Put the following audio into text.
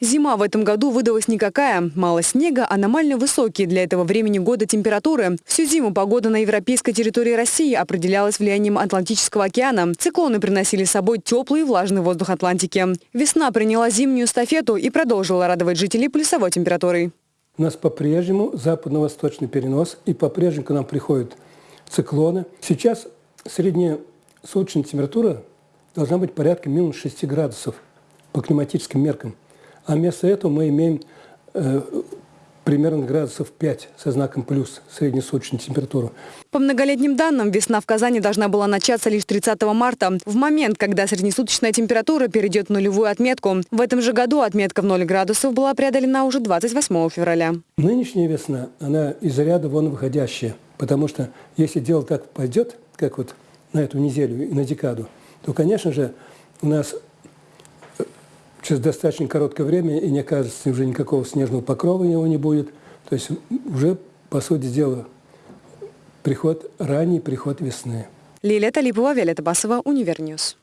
Зима в этом году выдалась никакая. Мало снега, аномально высокие для этого времени года температуры. Всю зиму погода на европейской территории России определялась влиянием Атлантического океана. Циклоны приносили с собой теплый и влажный воздух Атлантики. Весна приняла зимнюю эстафету и продолжила радовать жителей плюсовой температурой. У нас по-прежнему западно-восточный перенос, и по-прежнему к нам приходят циклоны. Сейчас средняя суточная температура должна быть порядка минус 6 градусов по климатическим меркам. А вместо этого мы имеем э, примерно градусов 5 со знаком плюс среднесуточную температуру. По многолетним данным, весна в Казани должна была начаться лишь 30 марта, в момент, когда среднесуточная температура перейдет в нулевую отметку. В этом же году отметка в 0 градусов была преодолена уже 28 февраля. Нынешняя весна, она из ряда вон выходящая, потому что если дело так пойдет, как вот на эту неделю и на декаду, то, конечно же, у нас через достаточно короткое время, и не окажется уже никакого снежного покрова его не будет. То есть уже, по сути дела, приход, ранний приход весны. Лилия Талипова, Виолетта Басова, Univer News.